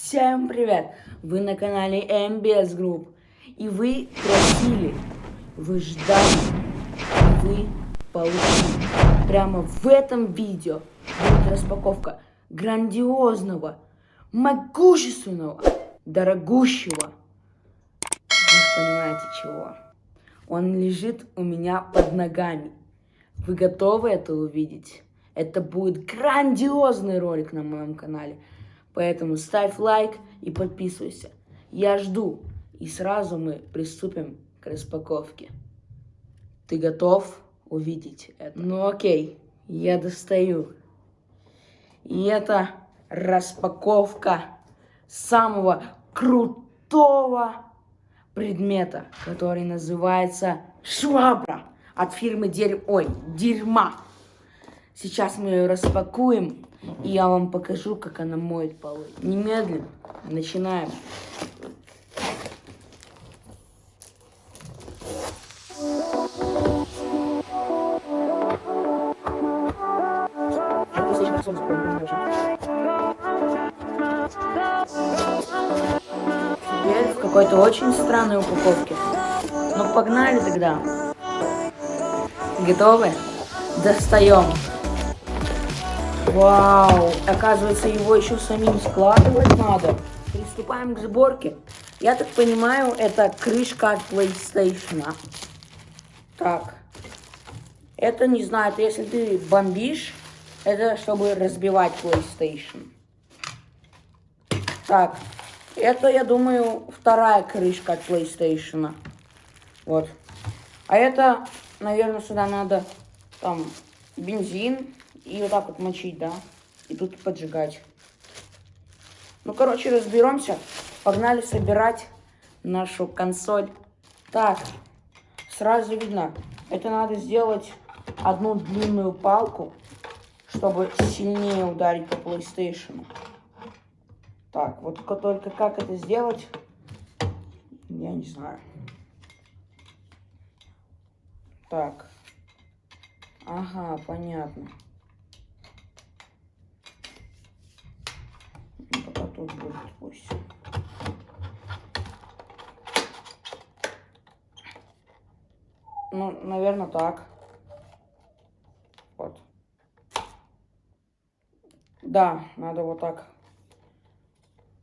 Всем привет! Вы на канале MBS Group. И вы просили, вы ждали, вы получили. Прямо в этом видео будет распаковка грандиозного, могущественного, дорогущего. Вы понимаете чего? Он лежит у меня под ногами. Вы готовы это увидеть? Это будет грандиозный ролик на моем канале. Поэтому ставь лайк и подписывайся. Я жду. И сразу мы приступим к распаковке. Ты готов увидеть это? Ну окей, я достаю. И это распаковка самого крутого предмета, который называется швабра от фирмы Дерь... Ой, Дерьма. Сейчас мы ее распакуем и я вам покажу, как она моет полы. Немедленно. Начинаем. Теперь в какой-то очень странной упаковке. Ну погнали тогда. Готовы? Достаем. Вау! Оказывается, его еще самим складывать надо. Приступаем к сборке. Я так понимаю, это крышка от PlayStation. Так. Это, не знаю, это если ты бомбишь, это чтобы разбивать PlayStation. Так. Это, я думаю, вторая крышка от PlayStation. Вот. А это, наверное, сюда надо там бензин и вот так вот мочить, да. И тут поджигать. Ну, короче, разберемся. Погнали собирать нашу консоль. Так, сразу видно, это надо сделать одну длинную палку, чтобы сильнее ударить по PlayStation. Так, вот только как это сделать, я не знаю. Так. Ага, понятно. Тут будет пусть. Ну, наверное, так. Вот. Да, надо вот так.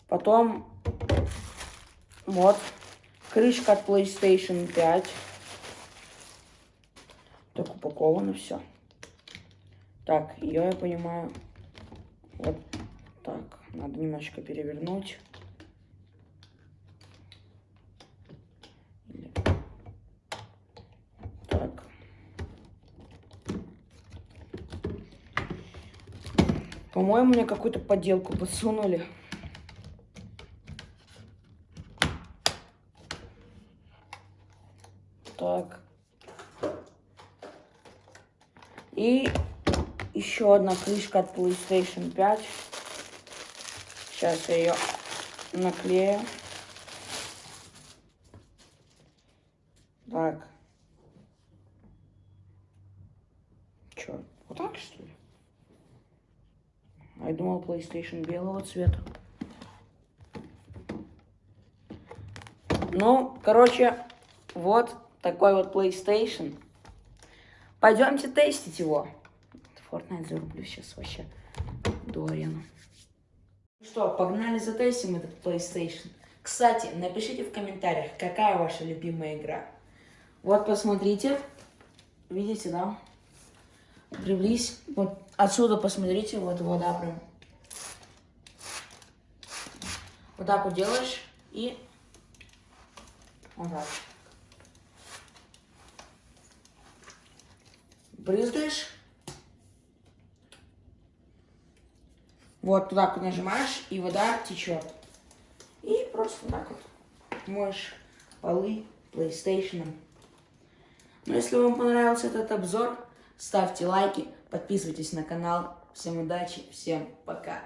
Потом, вот, крышка от PlayStation 5. Так упаковано все. Так, ее я понимаю. Так. Надо немножечко перевернуть. Так. По-моему, мне какую-то подделку подсунули. Так. И еще одна крышка от PlayStation 5. Сейчас я ее наклею. Так. Че, вот так что ли? А я думал PlayStation белого цвета. Ну, короче, вот такой вот PlayStation. Пойдемте тестить его. Fortnite зарублю сейчас вообще до арены. Что, погнали затестим этот PlayStation. Кстати, напишите в комментариях, какая ваша любимая игра. Вот, посмотрите. Видите, да? Приблизь. Вот отсюда посмотрите, вот вода прям. Вот так вот делаешь и вот так. Брызгаешь. Вот туда вот нажимаешь, и вода течет. И просто так вот моешь полы PlayStation. Ну, если вам понравился этот обзор, ставьте лайки, подписывайтесь на канал. Всем удачи, всем пока.